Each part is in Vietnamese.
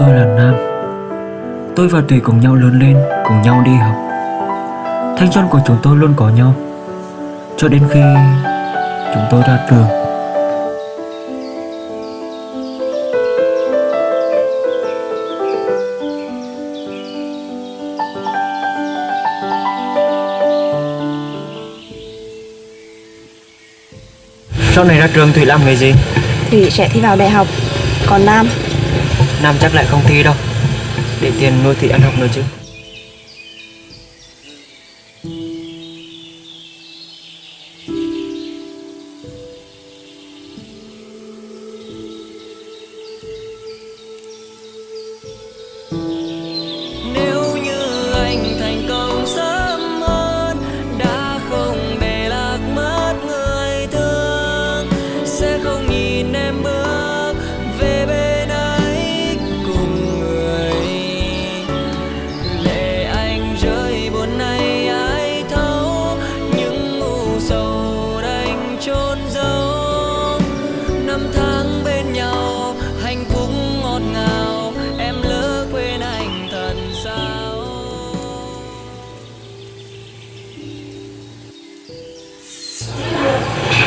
Tôi là Nam. Tôi và Thủy cùng nhau lớn lên Cùng nhau đi học. Thanh xuân của chúng tôi luôn có nhau. Cho đến khi Chúng tôi ra trường. Sau này ra trường Thủy làm nghề gì? Thủy sẽ thi vào đại học. Còn Nam Nam chắc lại không thi đâu. Để tiền nuôi thị ăn học nữa chứ.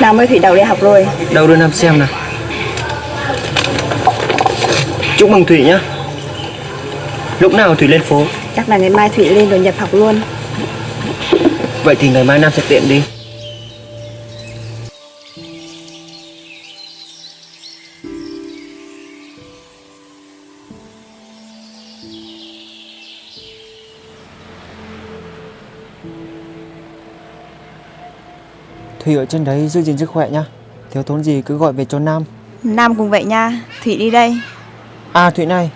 Nam ơi Thủy đậu đại học rồi. Đâu đưa Nam xem nào. Chúc mừng Thủy nhá. Lúc nào Thủy lên phố? Chắc là ngày mai Thủy lên rồi nhập học luôn. Vậy thì ngày mai Nam sẽ tiện đi Thủy ở trên đấy giữ gìn sức khỏe nhá. Thiếu thốn gì cứ gọi về cho Nam. Nam cũng vậy nha Thủy đi đây. À Thủy này.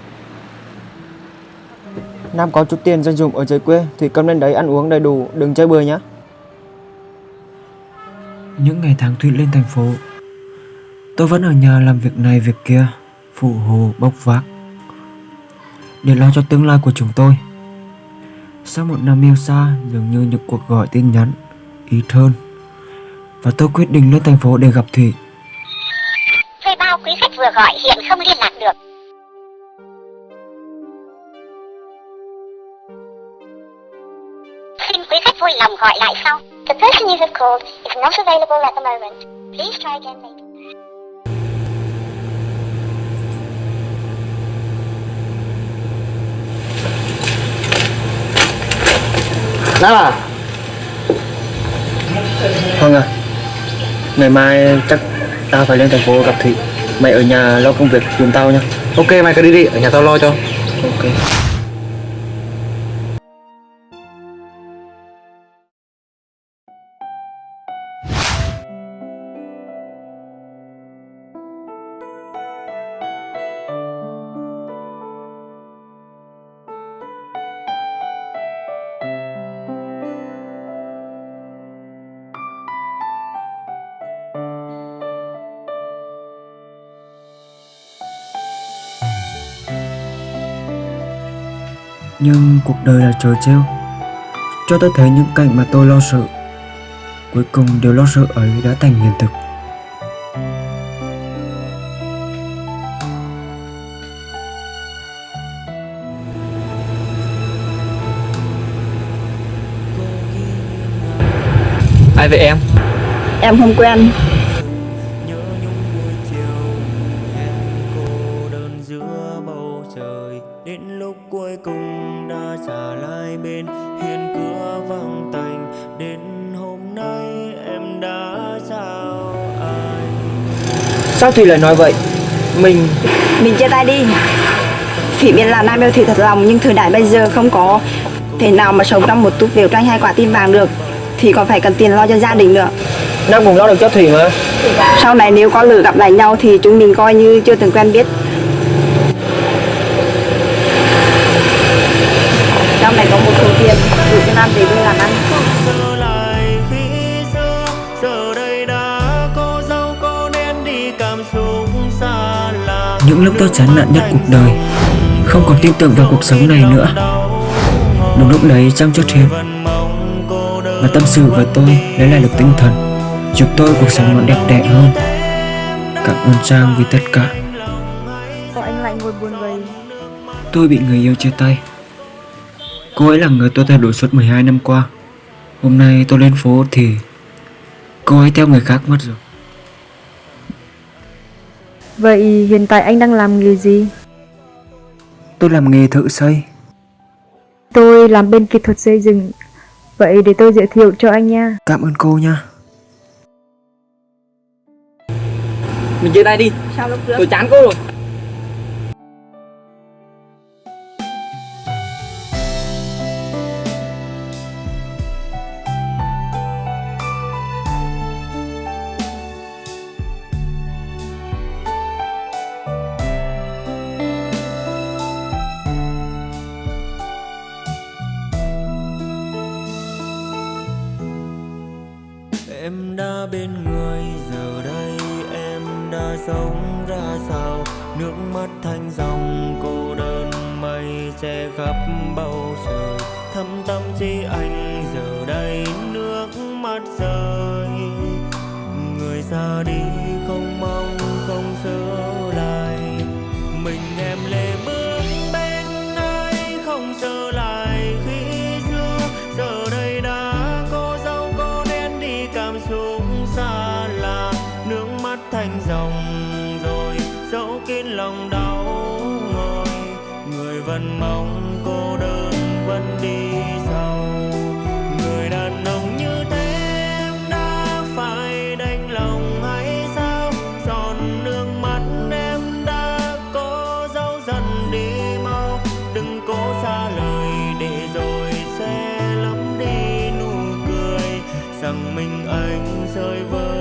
Nam có chút tiền dành dùng ở dưới quê Thủy cầm lên đấy ăn uống đầy đủ Đừng chơi bừa nhá. Những ngày tháng Thủy lên thành phố Tôi vẫn ở nhà làm việc này việc kia Phụ hồ bốc vác. Để lo cho tương lai của chúng tôi. Sau một năm yêu xa Dường như những cuộc gọi tin nhắn Ít hơn Và tôi quyết định lên thành phố để gặp Thủy Thuê bao quý khách vừa gọi hiện không liên lạc được. Xin quý khách vui lòng gọi lại sau. The person you have called is not available at the moment. Please try again later. Nam à Hằng à Ngày mai chắc tao phải lên thành phố gặp Thị Mày ở nhà lo công việc giùm tao nhá. Ok mày cứ đi đi, ở nhà tao lo cho. Ok Nhưng cuộc đời là trò trêu. Cho tôi thấy những cảnh mà tôi lo sợ Cuối cùng điều lo sợ ấy đã thành hiện thực. Ai vậy em? Em không quen Đến lúc cuối cùng đã trả lại bên Hiên cửa vắng tành. Đến hôm nay em đã chào ai? Sao Thùy lại nói vậy? Mình Mình chia tay đi. Thủy biết là Nam yêu Thủy thật lòng Nhưng thời đại bây giờ không có thể nào mà sống trong một túp lều tranh hai quả tim vàng được. Thì còn phải cần tiền lo cho gia đình nữa. Nam cũng lo được cho Thủy mà. Sau này nếu có lửa gặp lại nhau thì chúng mình coi như chưa từng quen biết Những lúc tôi chán nản nhất cuộc đời. Không còn tin tưởng vào cuộc sống này nữa. Đúng lúc đấy Trang chốt hiệp Và tâm sự với tôi lấy lại được tinh thần. Giúp tôi cuộc sống nó đẹp đẽ hơn. Cảm ơn Trang vì tất cả. Sao anh lại ngồi buồn vậy? Tôi bị người yêu chia tay. Cô ấy là người tôi theo đuổi suốt 12 năm qua. Hôm nay tôi lên phố thì Cô ấy theo người khác mất rồi Vậy hiện tại anh đang làm nghề gì? Tôi làm nghề thợ xây Tôi làm bên kỹ thuật xây dựng. Vậy để tôi giới thiệu cho anh nha. Cảm ơn cô nha Mình chia tay đi Sao lúc trước Tôi chán cô rồi sống ra sao? Nước mắt thành dòng cô đơn mây che khắp bầu trời. Thâm tâm chi anh giờ đây nước mắt rơi. Người ra đi không mong không sửa lại. Mình em lê bước bên ai không trở lại khi xưa. Giờ đây đã cô dâu cô đen đi cảm xúc xa lạ. Nước mắt thành dòng lòng đau ngồi, Người vẫn mong cô đơn vẫn đi sau. Người đàn ông như thế em đã phải đành lòng hay sao? Giòn nước mắt em đã có dấu dần đi mau. Đừng cố xa lời để rồi sẽ lắm đi nụ cười Rằng mình anh rơi vơi.